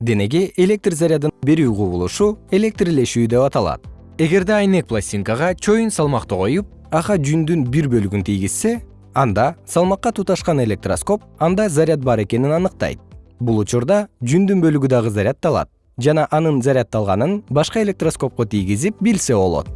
денеге электр зарядын берүү кубулушу электрлешүү деп аталат. Эгерде айнек пластинкага чоюн салмакты коюп ага жүндүн бир бөлүгүн тийгизсе анда салмакка туташкан электроскоп анда заряд бар экенин аныктайт. Бул учурда жүндүн бөлүгү дагы зарядталат жана анын зарядталганын башка электроскопко тийгизип билсе болот.